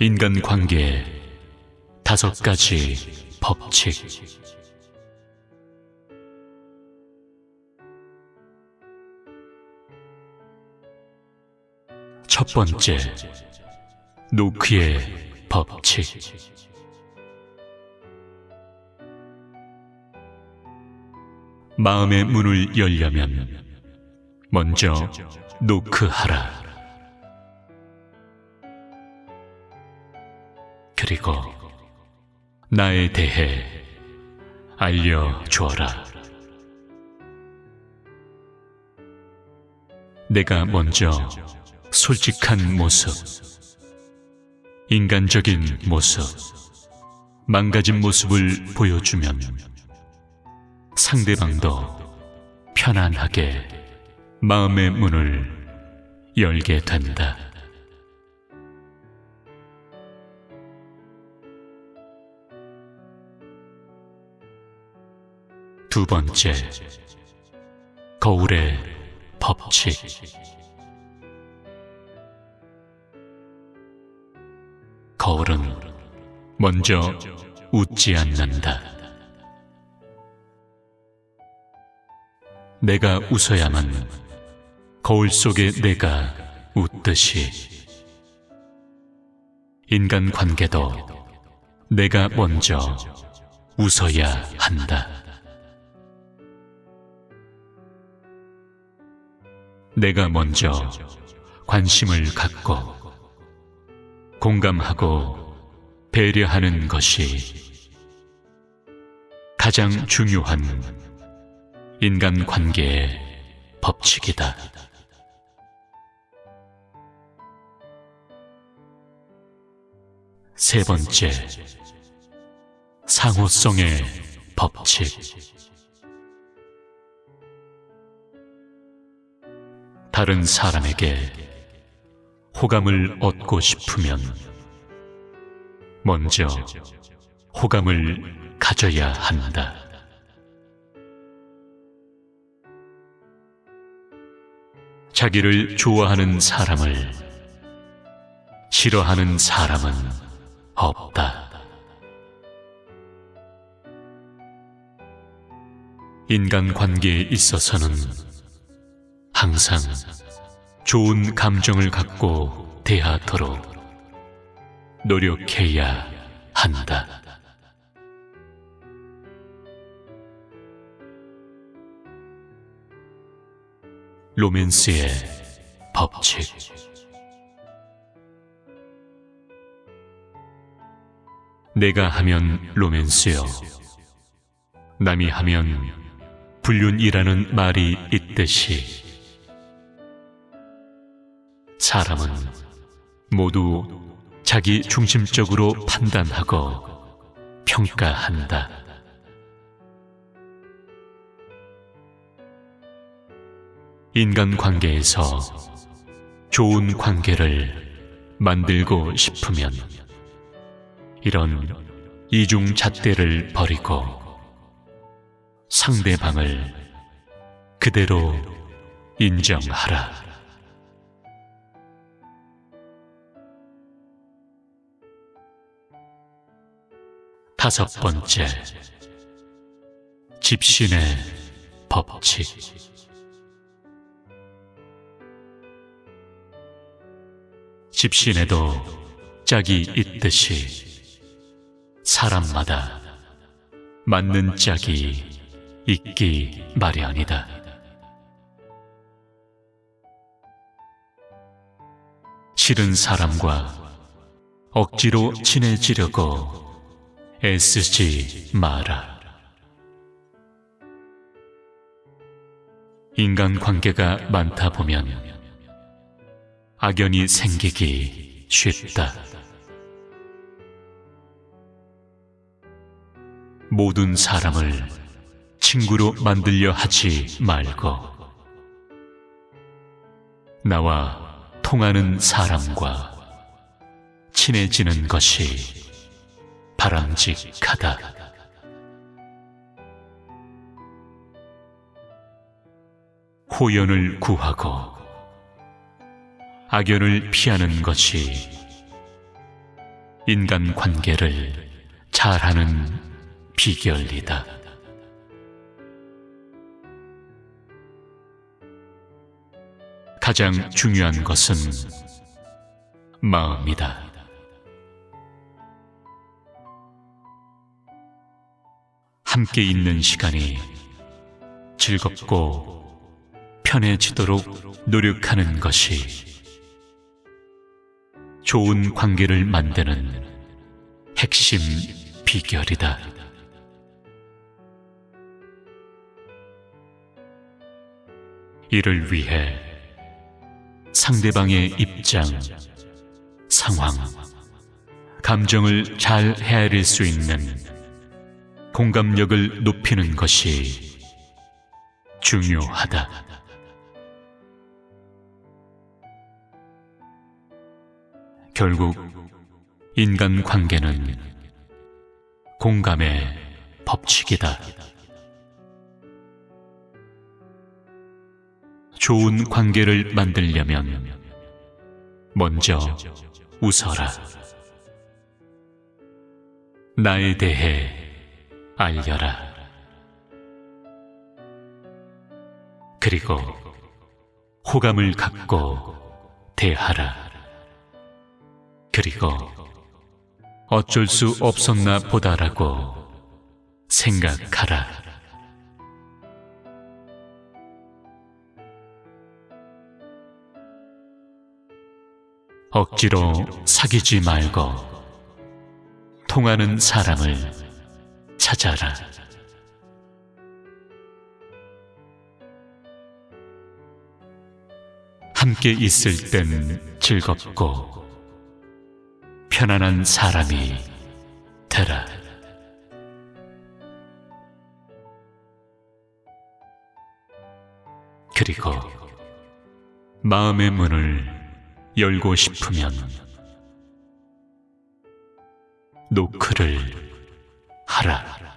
인간관계의 다섯 가지 법칙 첫 번째, 노크의 법칙 마음의 문을 열려면 먼저 노크하라. 그리고 나에 대해 알려주어라. 내가 먼저 솔직한 모습, 인간적인 모습, 망가진 모습을 보여주면 상대방도 편안하게 마음의 문을 열게 된다. 두 번째, 거울의 법칙. 거울은 먼저 웃지 않는다. 내가 웃어야만 거울 속에 내가 웃듯이 인간 관계도 내가 먼저 웃어야 한다. 내가 먼저 관심을 갖고 공감하고 배려하는 것이 가장 중요한 인간 관계의 법칙이다. 세 번째, 상호성의 법칙. 다른 사람에게 호감을 얻고 싶으면 먼저 호감을 가져야 한다. 자기를 좋아하는 사람을 싫어하는 사람은 없다. 인간 관계에 있어서는 항상 좋은 감정을 갖고 대하도록 노력해야 한다. 로맨스의 법칙 내가 하면 로맨스요. 남이 하면 불륜이라는 말이 있듯이 사람은 모두 자기 중심적으로 판단하고 평가한다. 인간 관계에서 좋은 관계를 만들고 싶으면 이런 이중 잣대를 버리고 상대방을 그대로 인정하라. 다섯 번째, 집신의 법칙. 집신에도 짝이 있듯이 사람마다 맞는 짝이 있기 마련이다. 싫은 사람과 억지로 친해지려고 애쓰지 마라. 인간 관계가 많다 보면 악연이 생기기 쉽다. 모든 사람을 친구로 만들려 하지 말고 나와 통하는 사람과 친해지는 것이 바람직하다. 호연을 구하고 악연을 피하는 것이 인간 관계를 잘하는 비결이다. 가장 중요한 것은 마음이다. 함께 있는 시간이 즐겁고 편해지도록 노력하는 것이 좋은 관계를 만드는 핵심 비결이다. 이를 위해 상대방의 입장, 상황, 감정을 잘 헤아릴 수 있는 공감력을 높이는 것이 중요하다. 결국 인간 관계는 공감의 법칙이다. 좋은 관계를 만들려면 먼저 웃어라. 나에 대해 알려라. 그리고 호감을 갖고 대하라. 그리고 어쩔 수 없었나 보다라고 생각하라. 억지로 사귀지 말고 통하는 사람을 찾아라. 함께 있을 땐 즐겁고 편안한 사람이 되라. 그리고 마음의 문을 열고 싶으면 노크를 하라.